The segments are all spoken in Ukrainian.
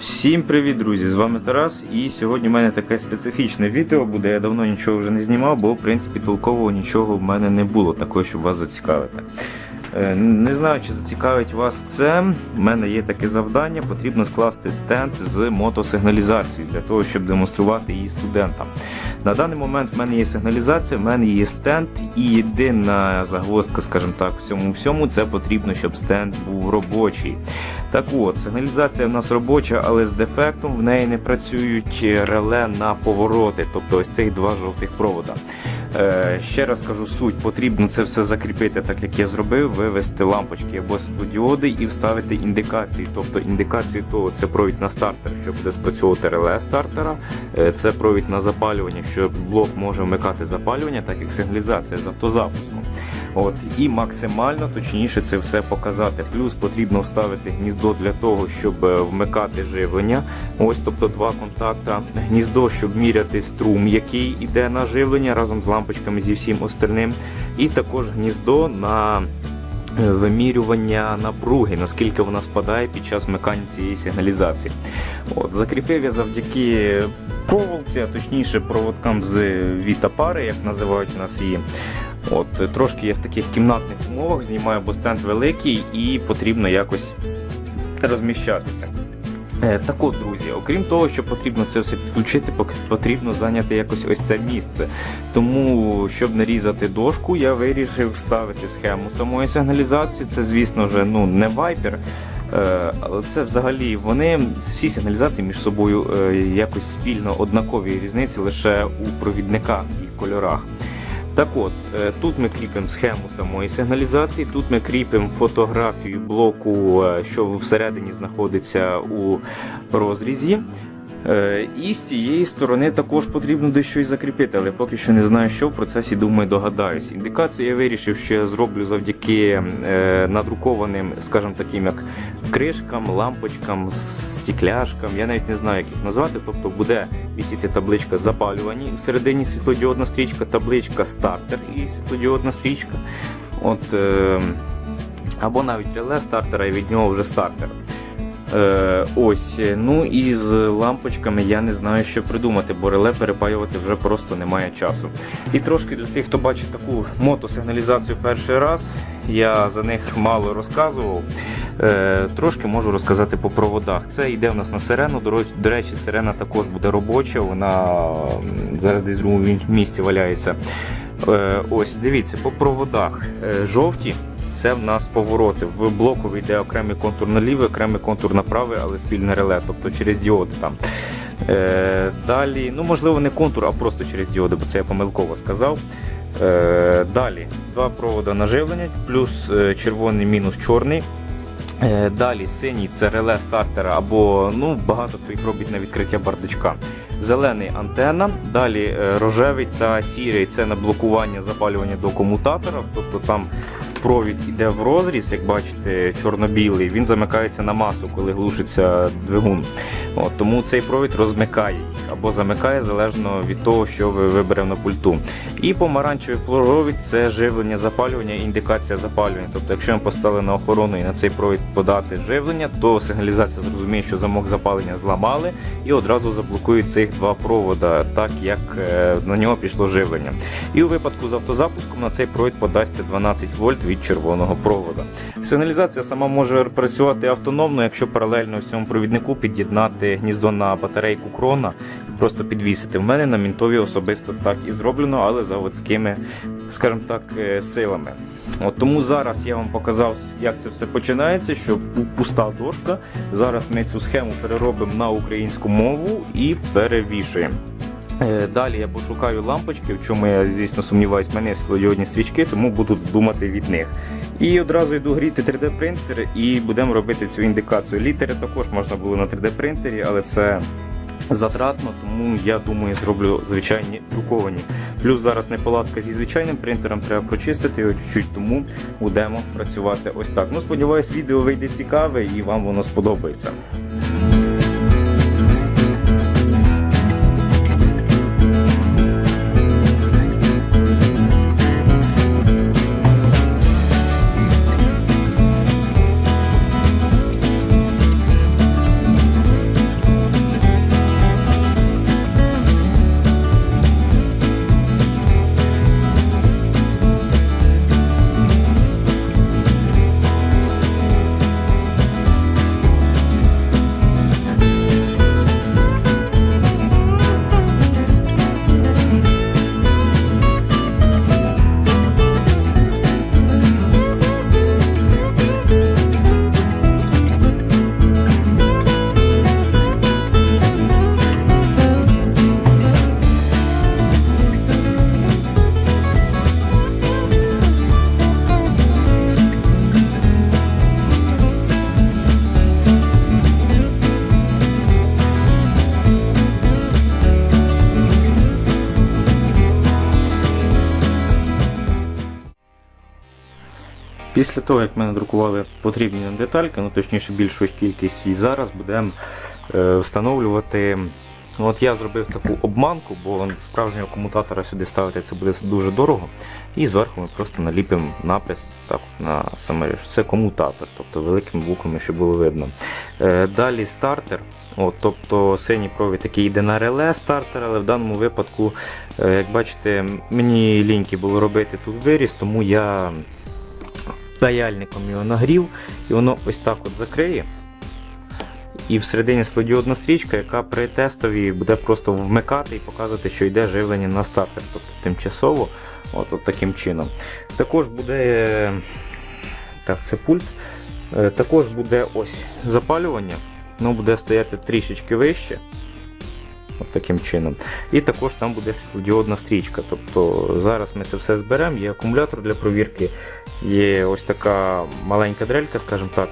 Всім привіт, друзі! З вами Тарас. І сьогодні в мене таке специфічне відео буде. Я давно нічого вже не знімав, бо в принципі толкового нічого в мене не було, такого, щоб вас зацікавити. Е, Не знаю, чи зацікавить вас це. У мене є таке завдання. Потрібно скласти стенд з мотосигналізацією для того, щоб демонструвати її студентам. На даний момент в мене є сигналізація, в мене є стенд, і єдина загвоздка, скажімо так, в цьому всьому це потрібно, щоб стенд був робочий. Так от, сигналізація в нас робоча, але з дефектом в неї не працюють реле на повороти, тобто ось цих два жовтих провода. Е, ще раз кажу суть, потрібно це все закріпити, так як я зробив, вивести лампочки або світлодіоди і вставити індикацію. Тобто індикацію того це провід на стартер, що буде спрацьовувати реле стартера, е, це провід на запалювання, що блок може вмикати запалювання, так як сигналізація з автозапуском. От і максимально точніше це все показати. Плюс потрібно вставити гніздо для того, щоб е, вмикати живлення. Ось, тобто два контакта. Гніздо, щоб міряти струм, який йде на живлення разом з лампочками зі всім остальним. І також гніздо на вимірювання напруги, наскільки вона спадає під час вмикання цієї сигналізації. От, Закріпив я завдяки проволоці, а точніше проводкам з вітапари, як називають у нас її. От, Трошки я в таких кімнатних умовах знімаю, бо стенд великий і потрібно якось розміщатися. Е, Так от, друзі, окрім того, що потрібно це все підключити, потрібно зайняти якось ось це місце. Тому, щоб не різати дошку, я вирішив вставити схему самої сигналізації. Це, звісно ж, ну, не Viper. Е, Але це взагалі вони всі сигналізації між собою е, якось спільно однакові різниці лише у провідниках і кольорах. Так от, е, тут ми кріпимо схему самої сигналізації, тут ми кріпимо фотографію блоку, е, що всередині знаходиться у розрізі. Е, І з цієї сторони також потрібно дещо і закріпити, але поки що не знаю, що в процесі думаю, догадаюсь. Індикацію я вирішив, що я зроблю завдяки надрукованим, скажімо таким, як кришкам, лампочкам, стікляшкам. Я навіть не знаю, як їх назвати. Тобто буде висіти табличка запалювані, всередині світлодіодна стрічка, табличка стартер і світлодіодна стрічка. От, е, або навіть реле стартера і від нього вже стартер. Е, ось, ну і з лампочками я не знаю, що придумати, бо реле перепаювати вже просто немає часу. І трошки для тих, хто бачить таку мотосигналізацію перший раз, я за них мало розказував. Е, трошки можу розказати по проводах. Це йде в нас на сирену. До, речі, сирена також буде робоча, вона зараз десь в другому місці валяється. Е, ось, дивіться, по проводах Е, жовті. Це в нас повороти. В блоку йде окремий контур на лівий, окремий контур на правий, але спільне реле, тобто через діоди там. Е, далі, ну можливо, не контур, а просто через діоди, бо це я помилково сказав. Е, далі два провода наживлення, плюс червоний, мінус чорний. Е, Далі синій це реле стартера або ну, багато хто їх робить на відкриття бардачка. Зелений антенна, далі е, рожевий та сірий це на блокування запалювання до комутатора, тобто там провід йде в розріз, як бачите, чорно-білий, він замикається на масу, коли глушиться двигун. От, тому цей провід розмикає або замикає залежно від того, що ви виберемо на пульту. І помаранчевий провід це живлення запалювання, індикація запалювання. Тобто, якщо ми поставили на охорону і на цей провід подати живлення, то сигналізація зрозуміє, що замок запалення зламали і одразу заблокує цих два провода, так як е, на нього пішло живлення. І у випадку з автозапуском на цей провід подасться 12 вольт від червоного провода. Сигналізація сама може працювати автономно, якщо паралельно в цьому провіднику під'єднати гніздо на батарейку крона просто підвісити. В мене на мінтові особисто так і зроблено, але заводськими, скажімо так, е, силами. От тому зараз я вам показав, як це все починається, що пуста дошка. Зараз ми цю схему переробимо на українську мову і перевішуємо. Е, Далі я пошукаю лампочки, в чому я, звісно, сумніваюсь, мене є стрічки, тому буду думати від них. І одразу йду гріти 3D принтер і будемо робити цю індикацію. Літери також можна було на 3D принтері, але це затратно, тому я думаю, зроблю звичайні друковані. Плюс зараз неполадка зі звичайним принтером, треба прочистити його чуть-чуть, тому будемо працювати ось так. Ну, сподіваюсь, відео вийде цікаве і вам воно сподобається. Після того, як ми надрукували потрібні нам детальки, ну точніше більшу кількість, і зараз будемо е, встановлювати. Ну, От я зробив таку обманку, бо справжнього комутатора сюди ставити це буде дуже дорого. І зверху ми просто наліпимо напис так, на саме це комутатор, тобто великими буквами, щоб було видно. Е, далі стартер. От, тобто синій провід який йде на реле стартер, але в даному випадку, е, як бачите, мені ліньки було робити тут виріз, тому я паяльником його нагрів і воно ось так от закриє. І всередині світлодіодна стрічка, яка при тестові буде просто вмикати і показувати, що йде живлення на стартер, тобто тимчасово, от, от таким чином. Також буде так, це пульт. Е, Також буде ось запалювання, воно буде стояти трішечки вище. От таким чином. І також там буде світлодіодна стрічка. Тобто зараз ми це все зберемо, є акумулятор для провірки, є ось така маленька дрелька, скажімо так,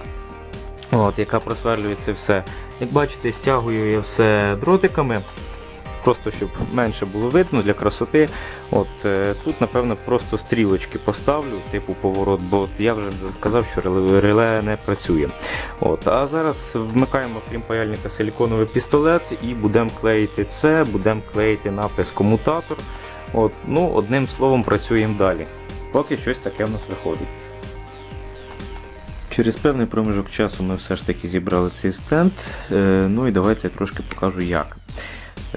от, яка просверлює це все. Як бачите, стягую я все дротиками, просто щоб менше було видно для красоти. От, е, Тут, напевно, просто стрілочки поставлю, типу поворот, бо я вже сказав, що реле, реле не працює. От, А зараз вмикаємо, крім паяльника, силіконовий пістолет і будемо клеїти це, будемо клеїти напис комутатор. От, ну, Одним словом, працюємо далі. Поки щось таке в нас виходить. Через певний проміжок часу ми все ж таки зібрали цей стенд. Е, Ну і давайте я трошки покажу як.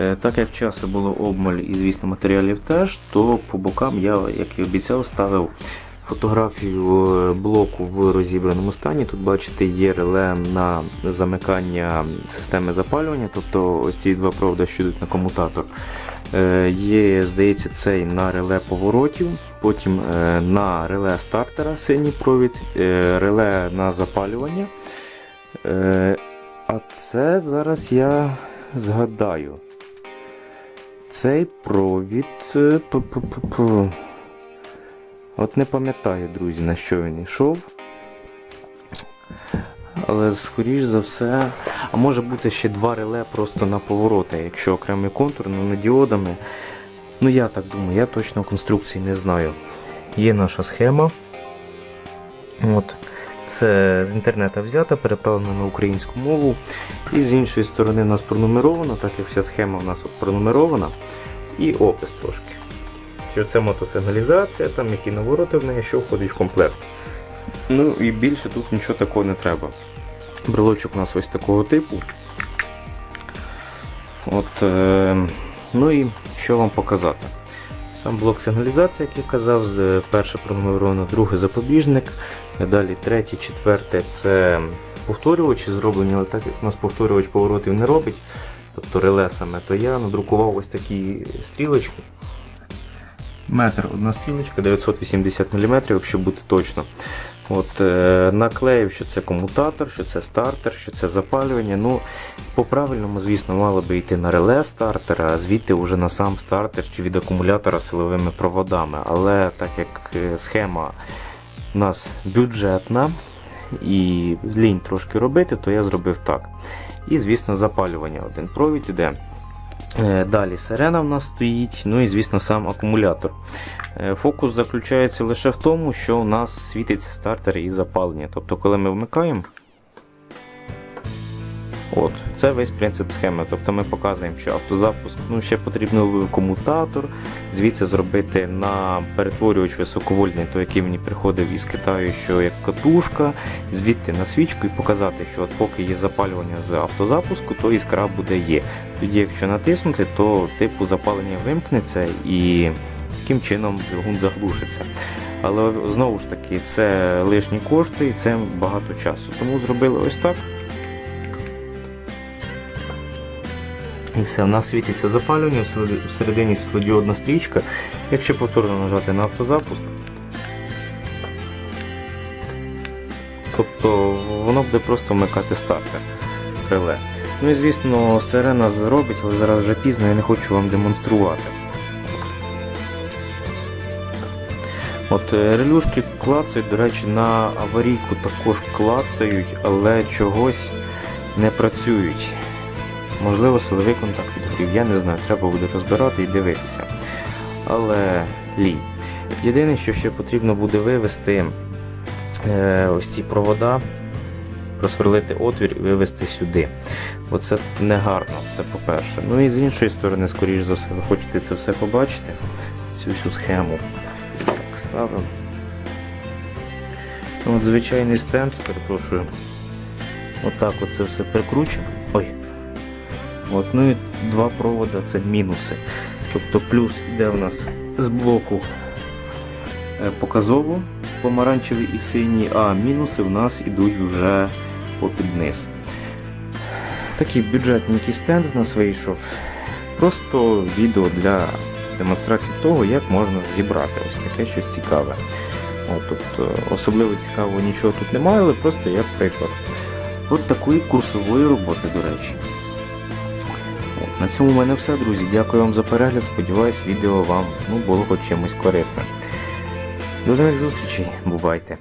Е, Так як часу було обмаль і, звісно, матеріалів теж, то по бокам я, як і обіцяв, ставив фотографію е, блоку в розібраному стані. Тут, бачите, є реле на замикання системи запалювання, тобто ось ці два проводи, що йдуть на комутатор. Е, Є, здається, цей на реле поворотів, потім на реле стартера синій провід, реле на запалювання. А це зараз я згадаю. Цей провід. е. От не пам'ятаю, друзі, на що він йшов. Але скоріш за все. А може бути ще два реле просто на повороти, якщо окремий контур, ну не діодами. Ну я так думаю, я точно конструкції не знаю. Є наша схема. От. Це з інтернету взята, переправлена на українську мову. І з іншої сторони у нас пронумеровано, так як вся схема у нас пронумерована. І опис трошки. Що це мотосигналізація, там які навороти в неї, що входить в комплект. Ну і більше тут нічого такого не треба. Брелочок у нас ось такого типу. От, е, Ну і що вам показати? Сам блок сигналізації, як я казав, перше пронумеровано, другий запобіжник, далі третє, четверте це повторювачі зроблені, але так як у нас повторювач поворотів не робить, тобто реле саме, то я надрукував ось такі стрілочки. Метр одна стрілочка, 980 мм, якщо бути точно. От, е, Наклеїв, що це комутатор, що це стартер, що це запалювання. Ну, По-правильному, звісно, мало би йти на реле стартера, а звідти вже на сам стартер чи від акумулятора силовими проводами. Але так як е, схема у нас бюджетна і лінь трошки робити, то я зробив так. І, звісно, запалювання. Один провід іде. Е, Далі сирена в нас стоїть, ну і звісно сам акумулятор. Е, Фокус заключається лише в тому, що у нас світиться стартер і запалення. Тобто, коли ми вмикаємо, от, це весь принцип схеми. Тобто ми показуємо, що автозапуск, ну ще потрібно комутатор, звідси зробити на перетворювач високовольтний, той, який мені приходив із Китаю, що як катушка, звідти на свічку і показати, що от поки є запалювання з автозапуску, то іскра буде є. Тоді, якщо натиснути, то типу запалення вимкнеться і таким чином двигун заглушиться. Але знову ж таки, це лишні кошти і це багато часу. Тому зробили ось так. І все, у нас світиться запалювання, всередині світлодіодна стрічка. Якщо повторно нажати на автозапуск, тобто воно буде просто вмикати стартер реле. Ну і звісно, сирена зробить, але зараз вже пізно, я не хочу вам демонструвати. От е, релюшки клацають, до речі, на аварійку також клацають, але чогось не працюють. Можливо, силовий контакт підгрів, я не знаю, треба буде розбирати і дивитися. Але лінь. Єдине, що ще потрібно буде вивести е, ось ці провода, просверлити отвір і вивести сюди. Оце не гарно, це по-перше. Ну і з іншої сторони, скоріш за все, ви хочете це все побачити, цю всю схему. Так, ставимо. Ну, От звичайний стенд, перепрошую. Отак от це все прикручено. Ой. От, ну і два провода це мінуси. Тобто плюс йде у нас з блоку е, показово помаранчевий і синій, а мінуси в нас ідуть вже попід низ. Такий бюджетненький стенд в нас вийшов. Просто відео для демонстрації того, як можна зібрати ось таке щось цікаве. От, тобто, особливо цікавого нічого тут немає, але просто як приклад. От такої курсової роботи, до речі. На цьому в мене все, друзі. Дякую вам за перегляд. Сподіваюсь, відео вам ну, було хоч чимось корисне. До нових зустрічей. Бувайте!